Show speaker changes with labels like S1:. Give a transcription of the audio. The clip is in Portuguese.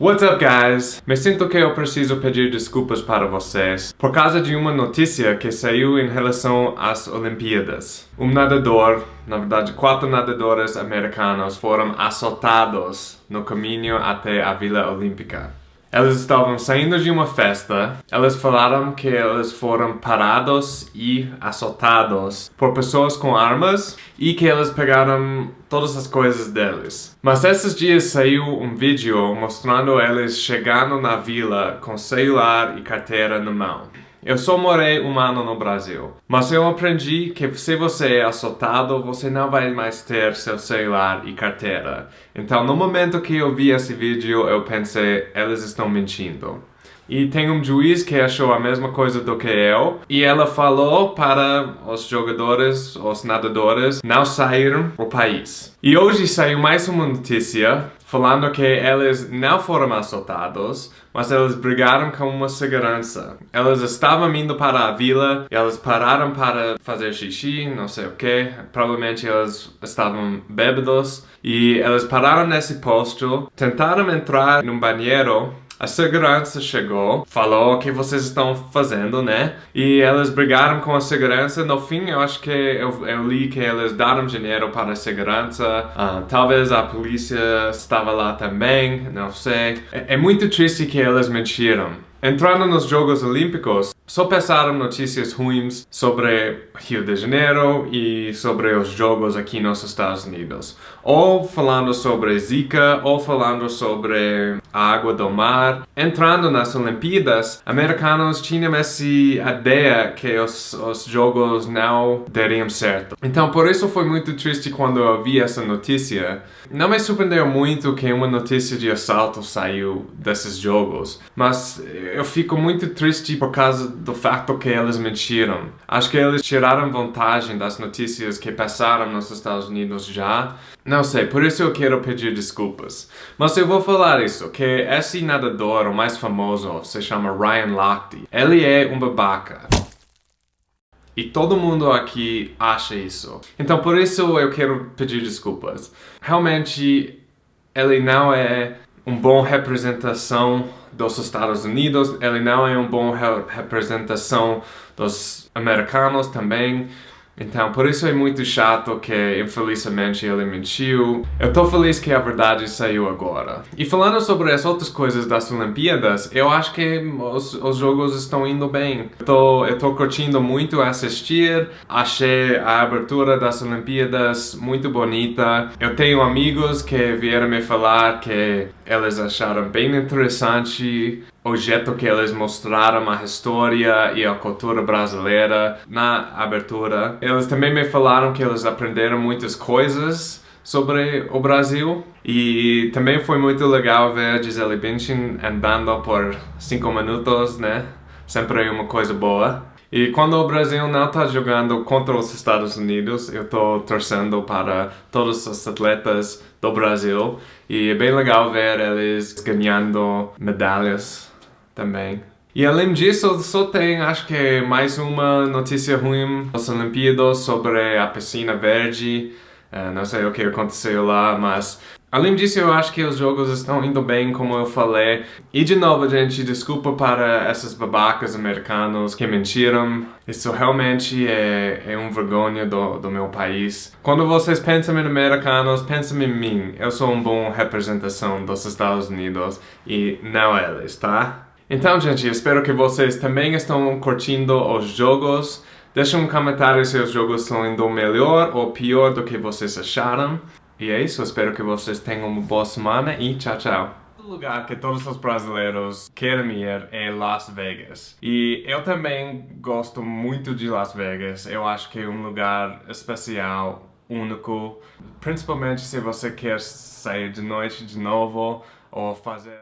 S1: What's up guys? Me sinto que eu preciso pedir desculpas para vocês por causa de uma notícia que saiu em relação às Olimpíadas. Um nadador, na verdade quatro nadadores americanos foram assaltados no caminho até a Vila Olímpica. Elas estavam saindo de uma festa, elas falaram que eles foram parados e assaltados por pessoas com armas e que eles pegaram todas as coisas deles. Mas esses dias saiu um vídeo mostrando eles chegando na vila com celular e carteira na mão. Eu só morei um ano no Brasil, mas eu aprendi que se você é assaltado, você não vai mais ter seu celular e carteira. Então, no momento que eu vi esse vídeo, eu pensei, eles estão mentindo. E tem um juiz que achou a mesma coisa do que eu, e ela falou para os jogadores, os nadadores, não saírem do país. E hoje saiu mais uma notícia falando que eles não foram assaltados, mas eles brigaram com uma segurança. Eles estavam indo para a vila, eles pararam para fazer xixi, não sei o que, provavelmente eles estavam bêbados, e eles pararam nesse posto, tentaram entrar num banheiro, a segurança chegou, falou o que vocês estão fazendo, né? E eles brigaram com a segurança. No fim, eu acho que eu, eu li que eles deram dinheiro para a segurança. Uh, talvez a polícia estava lá também, não sei. É, é muito triste que eles mentiram. Entrando nos Jogos Olímpicos, só passaram notícias ruins sobre Rio de Janeiro e sobre os jogos aqui nos Estados Unidos. Ou falando sobre Zika, ou falando sobre a água do mar. Entrando nas Olimpíadas, americanos tinham essa ideia que os, os jogos não dariam certo. Então por isso foi muito triste quando eu vi essa notícia. Não me surpreendeu muito que uma notícia de assalto saiu desses jogos, mas eu fico muito triste por causa do fato que eles mentiram. Acho que eles tiraram vantagem das notícias que passaram nos Estados Unidos já. Não sei, por isso eu quero pedir desculpas. Mas eu vou falar isso, que esse nadador, o mais famoso, se chama Ryan Lochte. Ele é um babaca. E todo mundo aqui acha isso. Então por isso eu quero pedir desculpas. Realmente, ele não é uma boa representação dos Estados Unidos, ele não é uma boa representação dos americanos também. Então, por isso é muito chato que, infelizmente, ele mentiu. Eu tô feliz que a verdade saiu agora. E falando sobre as outras coisas das Olimpíadas, eu acho que os, os jogos estão indo bem. Eu tô, eu tô curtindo muito assistir. Achei a abertura das Olimpíadas muito bonita. Eu tenho amigos que vieram me falar que eles acharam bem interessante o jeito que eles mostraram a história e a cultura brasileira na abertura. Eles também me falaram que eles aprenderam muitas coisas sobre o Brasil e também foi muito legal ver Gisele Bündchen andando por 5 minutos, né? Sempre é uma coisa boa. E quando o Brasil não está jogando contra os Estados Unidos, eu estou torcendo para todos os atletas do Brasil. E é bem legal ver eles ganhando medalhas também. E além disso, só tem, acho que mais uma notícia ruim das Olimpíadas sobre a piscina verde. Uh, não sei o que aconteceu lá, mas... Além disso, eu acho que os jogos estão indo bem, como eu falei. E de novo, gente, desculpa para esses babacas americanos que mentiram. Isso realmente é, é um vergonha do, do meu país. Quando vocês pensam em americanos, pensam em mim. Eu sou uma boa representação dos Estados Unidos e não eles, tá? Então, gente, espero que vocês também estão curtindo os jogos. Deixe um comentário se os jogos estão indo melhor ou pior do que vocês acharam. E é isso, espero que vocês tenham uma boa semana e tchau, tchau. O lugar que todos os brasileiros querem ir é Las Vegas. E eu também gosto muito de Las Vegas. Eu acho que é um lugar especial, único. Principalmente se você quer sair de noite de novo ou fazer...